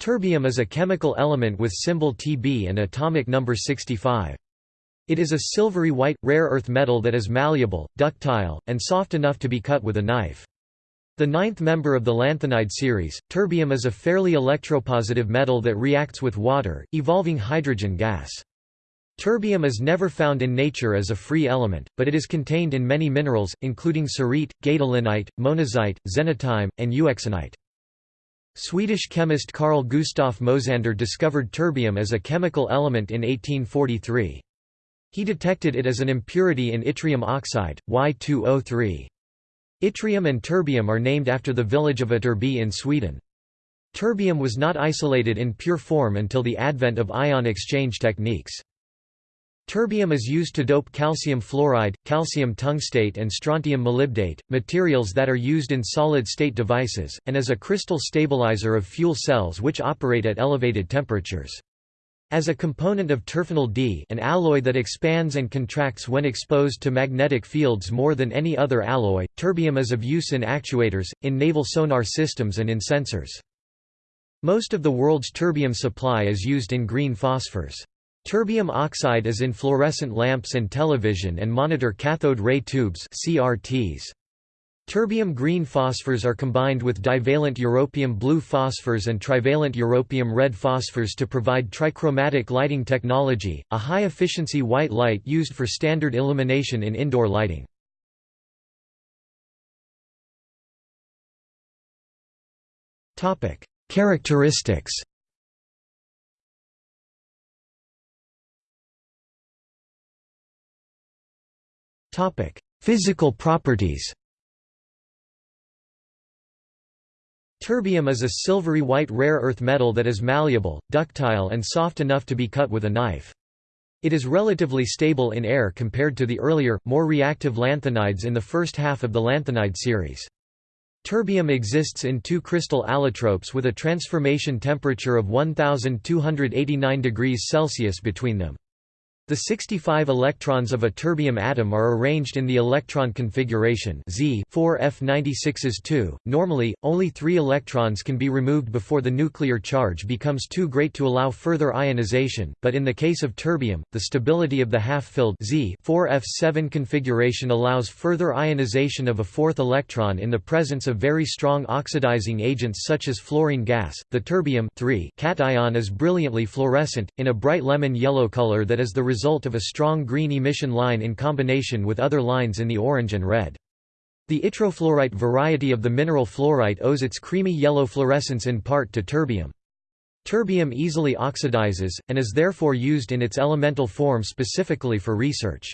Terbium is a chemical element with symbol Tb and atomic number 65. It is a silvery white, rare earth metal that is malleable, ductile, and soft enough to be cut with a knife. The ninth member of the lanthanide series, terbium is a fairly electropositive metal that reacts with water, evolving hydrogen gas. Terbium is never found in nature as a free element, but it is contained in many minerals, including cerite, gadolinite, monazite, xenotime, and euxenite. Swedish chemist Carl Gustaf Mosander discovered terbium as a chemical element in 1843. He detected it as an impurity in yttrium oxide, Y2O3. Yttrium and terbium are named after the village of Ytterby in Sweden. Terbium was not isolated in pure form until the advent of ion exchange techniques. Terbium is used to dope calcium fluoride, calcium tungstate and strontium molybdate, materials that are used in solid-state devices, and as a crystal stabilizer of fuel cells which operate at elevated temperatures. As a component of Terfenol-D an alloy that expands and contracts when exposed to magnetic fields more than any other alloy, terbium is of use in actuators, in naval sonar systems and in sensors. Most of the world's terbium supply is used in green phosphors. Terbium oxide is in fluorescent lamps and television and monitor cathode ray tubes CRTs. Terbium green phosphors are combined with divalent europium blue phosphors and trivalent europium red phosphors to provide trichromatic lighting technology, a high-efficiency white light used for standard illumination in indoor lighting. Characteristics Physical properties Terbium is a silvery white rare earth metal that is malleable, ductile and soft enough to be cut with a knife. It is relatively stable in air compared to the earlier, more reactive lanthanides in the first half of the lanthanide series. Terbium exists in two crystal allotropes with a transformation temperature of 1289 degrees Celsius between them. The 65 electrons of a terbium atom are arranged in the electron configuration Z 4f96s 2. Normally, only 3 electrons can be removed before the nuclear charge becomes too great to allow further ionization, but in the case of terbium, the stability of the half-filled Z 4f7 configuration allows further ionization of a fourth electron in the presence of very strong oxidizing agents such as fluorine gas. The terbium cation is brilliantly fluorescent, in a bright lemon yellow color that is the result result of a strong green emission line in combination with other lines in the orange and red. The yttrofluorite variety of the mineral fluorite owes its creamy yellow fluorescence in part to terbium. Terbium easily oxidizes, and is therefore used in its elemental form specifically for research.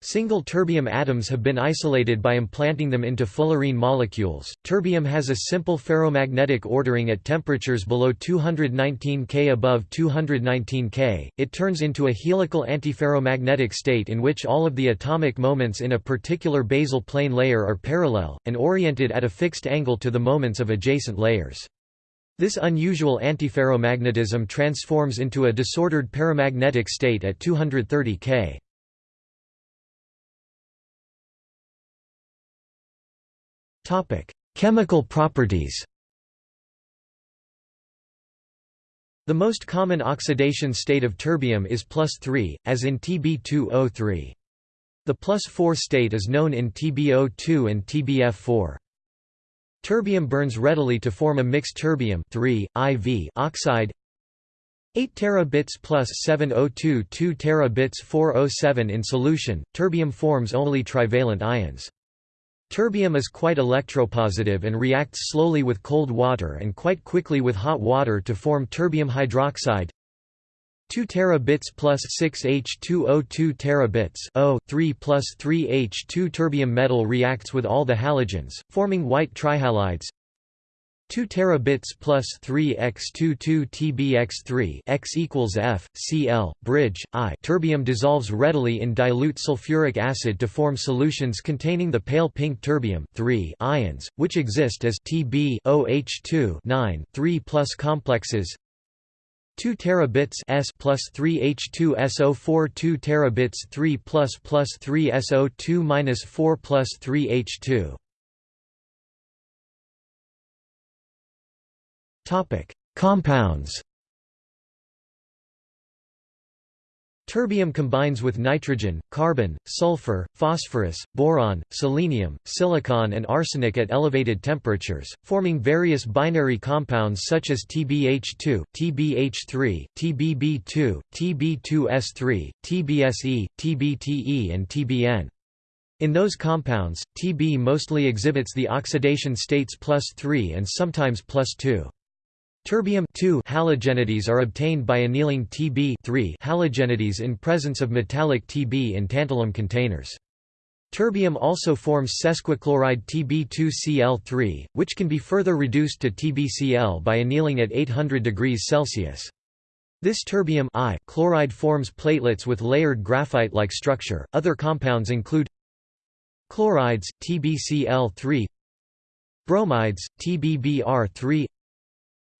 Single terbium atoms have been isolated by implanting them into fullerene molecules. Terbium has a simple ferromagnetic ordering at temperatures below 219 K above 219 K. It turns into a helical antiferromagnetic state in which all of the atomic moments in a particular basal plane layer are parallel and oriented at a fixed angle to the moments of adjacent layers. This unusual antiferromagnetism transforms into a disordered paramagnetic state at 230 K. Chemical properties The most common oxidation state of terbium is plus 3, as in Tb2O3. The plus 4 state is known in TbO2 and TbF4. Terbium burns readily to form a mixed terbium IV oxide 8 terabits plus 7O2 2 terabits 4O7 in solution, terbium forms only trivalent ions. Terbium is quite electropositive and reacts slowly with cold water and quite quickly with hot water to form terbium hydroxide. 2 terabits plus 6 H2O 2 terabits O 3 plus 3 H2 terbium metal reacts with all the halogens, forming white trihalides 2 terabits plus 3 x 2 2 tbx3 x equals f cl bridge i. Terbium dissolves readily in dilute sulfuric acid to form solutions containing the pale pink terbium 3 ions which exist as tb oh2 9 3 plus complexes. 2 terabits s plus 3 h2 so4 2 terabits 3 plus plus 3 so2 minus 4 plus 3 h2 Compounds Terbium combines with nitrogen, carbon, sulfur, phosphorus, boron, selenium, silicon and arsenic at elevated temperatures, forming various binary compounds such as TbH2, TbH3, TbB2, Tb2S3, TbSe, TbTe and TbN. In those compounds, Tb mostly exhibits the oxidation states plus 3 and sometimes plus 2. Terbium halogenides are obtained by annealing Tb halogenides in presence of metallic Tb in tantalum containers. Terbium also forms sesquichloride Tb2Cl3, which can be further reduced to TbCl by annealing at 800 degrees Celsius. This terbium I chloride forms platelets with layered graphite-like structure. Other compounds include chlorides, TbCl3, bromides, TbBr3,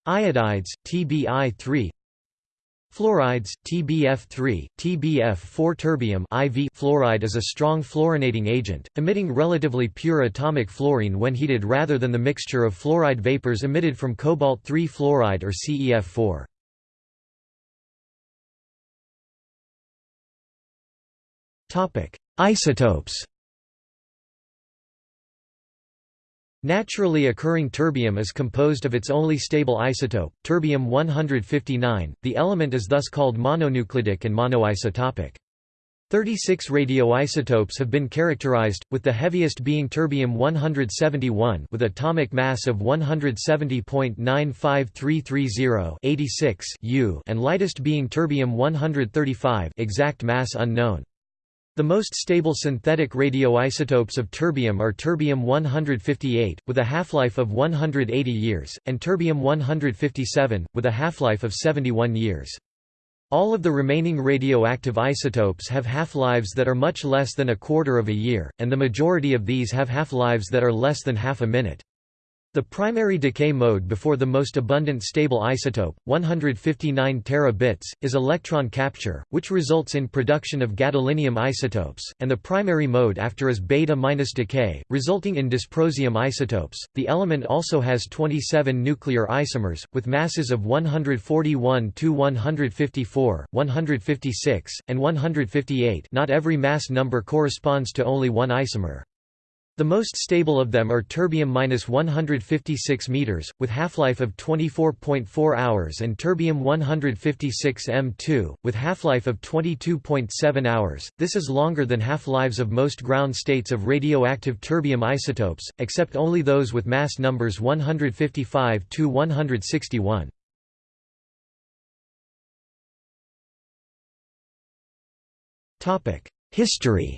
Iodides, TBI3 Fluorides, TBF3, TBF4 Terbium IV fluoride is a strong fluorinating agent, emitting relatively pure atomic fluorine when heated rather than the mixture of fluoride vapors emitted from cobalt-3 fluoride or CEF4. Isotopes Naturally occurring terbium is composed of its only stable isotope, terbium-159, the element is thus called mononuclidic and monoisotopic. 36 radioisotopes have been characterized, with the heaviest being terbium-171 with atomic mass of 170.95330 U and lightest being terbium-135 exact mass unknown. The most stable synthetic radioisotopes of terbium are terbium-158, with a half-life of 180 years, and terbium-157, with a half-life of 71 years. All of the remaining radioactive isotopes have half-lives that are much less than a quarter of a year, and the majority of these have half-lives that are less than half a minute. The primary decay mode before the most abundant stable isotope, 159 terabits, is electron capture, which results in production of gadolinium isotopes, and the primary mode after is beta minus decay, resulting in dysprosium isotopes. The element also has 27 nuclear isomers, with masses of 141 to 154, 156, and 158. Not every mass number corresponds to only one isomer. The most stable of them are terbium-156 meters, with half-life of 24.4 hours and terbium-156 M2, with half-life of 22.7 hours. This is longer than half-lives of most ground states of radioactive terbium isotopes, except only those with mass numbers 155 to 161. Topic: History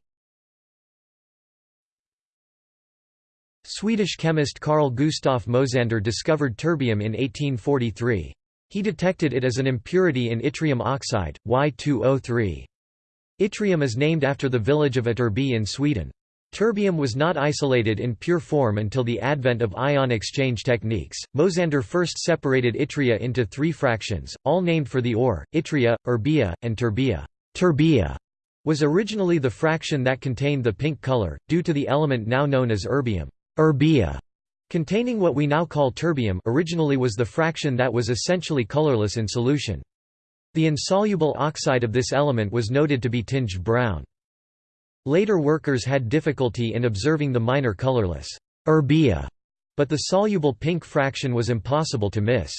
Swedish chemist Carl Gustaf Mosander discovered terbium in 1843. He detected it as an impurity in yttrium oxide, Y2O3. Yttrium is named after the village of Ytterby in Sweden. Terbium was not isolated in pure form until the advent of ion exchange techniques. Mosander first separated yttria into three fractions, all named for the ore: yttria, erbia, and terbia. Terbia was originally the fraction that contained the pink color, due to the element now known as erbium. Erbia, containing what we now call terbium originally was the fraction that was essentially colorless in solution. The insoluble oxide of this element was noted to be tinged brown. Later workers had difficulty in observing the minor colorless erbia, but the soluble pink fraction was impossible to miss.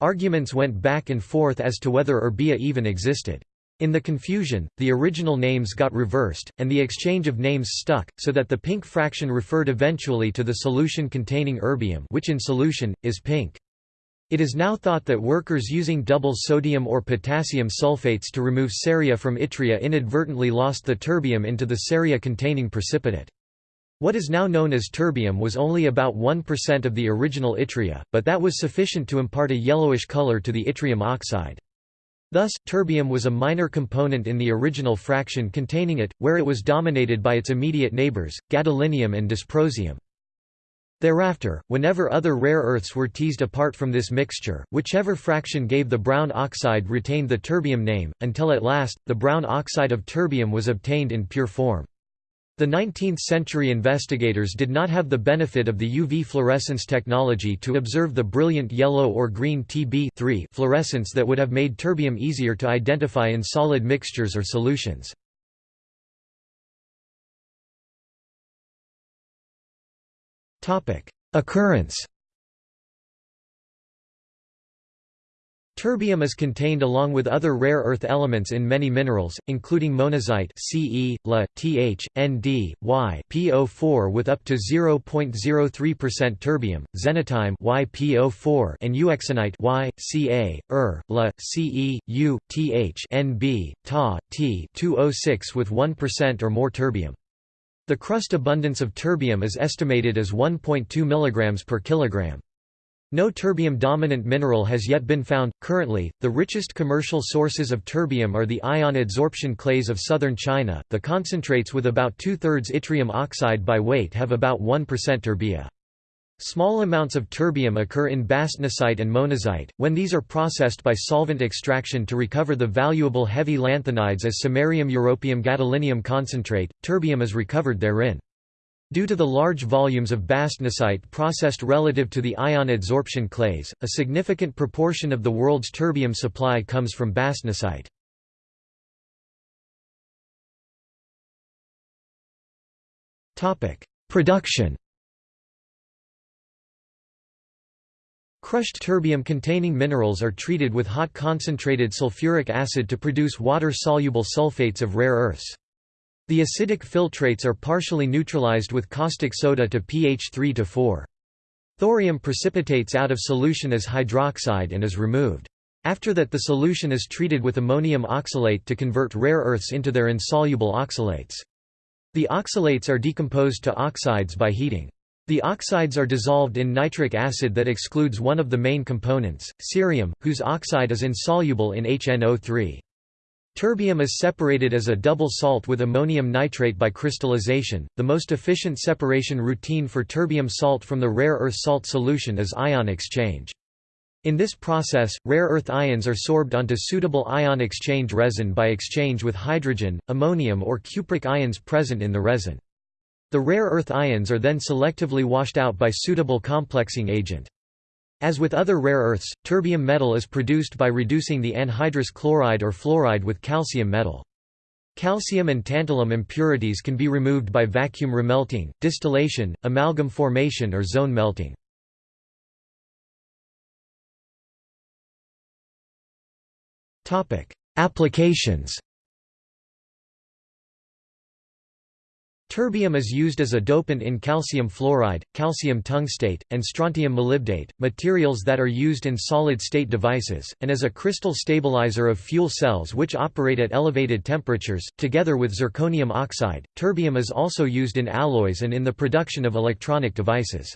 Arguments went back and forth as to whether erbia even existed. In the confusion, the original names got reversed, and the exchange of names stuck, so that the pink fraction referred eventually to the solution containing erbium which in solution, is pink. It is now thought that workers using double sodium or potassium sulfates to remove ceria from yttria inadvertently lost the terbium into the ceria-containing precipitate. What is now known as terbium was only about 1% of the original yttria, but that was sufficient to impart a yellowish color to the yttrium oxide. Thus, terbium was a minor component in the original fraction containing it, where it was dominated by its immediate neighbors, gadolinium and dysprosium. Thereafter, whenever other rare earths were teased apart from this mixture, whichever fraction gave the brown oxide retained the terbium name, until at last, the brown oxide of terbium was obtained in pure form. The 19th-century investigators did not have the benefit of the UV fluorescence technology to observe the brilliant yellow or green Tb fluorescence that would have made terbium easier to identify in solid mixtures or solutions. Occurrence Terbium is contained along with other rare earth elements in many minerals, including monazite Ce, La, Th, Nd, Y, PO4 with up to 0.03% terbium, xenotime YPO4 and euxenite Y, Ca, Er, La, Ce, U, Th, Nb, Ta, T 206 with 1% or more terbium. The crust abundance of terbium is estimated as 1.2 mg per kilogram. No terbium-dominant mineral has yet been found. Currently, the richest commercial sources of terbium are the ion adsorption clays of southern China. The concentrates with about two-thirds yttrium oxide by weight have about 1% terbia. Small amounts of terbium occur in bastnasite and monazite, when these are processed by solvent extraction to recover the valuable heavy lanthanides as samarium europium gadolinium concentrate, terbium is recovered therein. Due to the large volumes of bastnasite processed relative to the ion adsorption clays, a significant proportion of the world's terbium supply comes from bastnasite. Production Crushed terbium-containing minerals are treated with hot concentrated sulfuric acid to produce water-soluble sulfates of rare earths. The acidic filtrates are partially neutralized with caustic soda to pH 3 to 4. Thorium precipitates out of solution as hydroxide and is removed. After that the solution is treated with ammonium oxalate to convert rare earths into their insoluble oxalates. The oxalates are decomposed to oxides by heating. The oxides are dissolved in nitric acid that excludes one of the main components, cerium, whose oxide is insoluble in HNO3. Terbium is separated as a double salt with ammonium nitrate by crystallization. The most efficient separation routine for terbium salt from the rare earth salt solution is ion exchange. In this process, rare earth ions are sorbed onto suitable ion exchange resin by exchange with hydrogen, ammonium or cupric ions present in the resin. The rare earth ions are then selectively washed out by suitable complexing agent. As with other rare earths, terbium metal is produced by reducing the anhydrous chloride or fluoride with calcium metal. Calcium and tantalum impurities can be removed by vacuum remelting, distillation, amalgam formation or zone melting. Applications Terbium is used as a dopant in calcium fluoride, calcium tungstate, and strontium molybdate, materials that are used in solid-state devices, and as a crystal stabilizer of fuel cells which operate at elevated temperatures. Together with zirconium oxide, terbium is also used in alloys and in the production of electronic devices.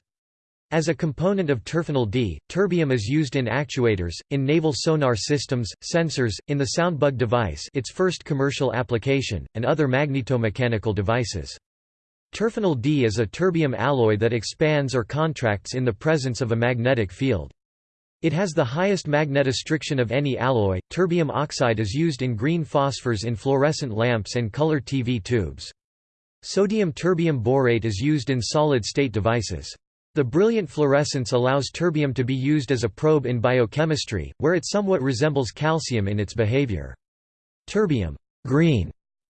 As a component of Terfenol-D, terbium is used in actuators, in naval sonar systems, sensors, in the soundbug device its first commercial application, and other magnetomechanical devices. Terfenol-D is a terbium alloy that expands or contracts in the presence of a magnetic field. It has the highest magnetostriction of any alloy. Terbium oxide is used in green phosphors in fluorescent lamps and color TV tubes. Sodium terbium borate is used in solid-state devices. The brilliant fluorescence allows terbium to be used as a probe in biochemistry, where it somewhat resembles calcium in its behavior. Terbium green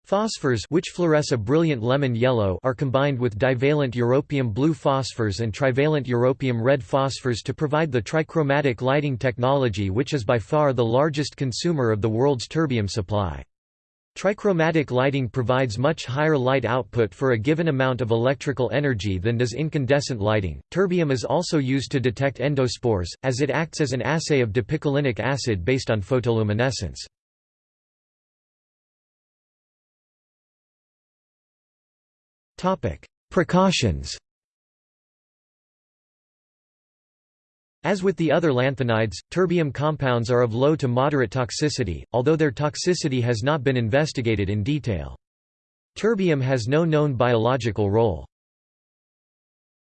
phosphors which fluoresce a brilliant lemon yellow are combined with divalent europium blue phosphors and trivalent europium red phosphors to provide the trichromatic lighting technology which is by far the largest consumer of the world's terbium supply. Trichromatic lighting provides much higher light output for a given amount of electrical energy than does incandescent lighting. Terbium is also used to detect endospores, as it acts as an assay of dipicolinic acid based on photoluminescence. Precautions As with the other lanthanides, terbium compounds are of low to moderate toxicity, although their toxicity has not been investigated in detail. Terbium has no known biological role.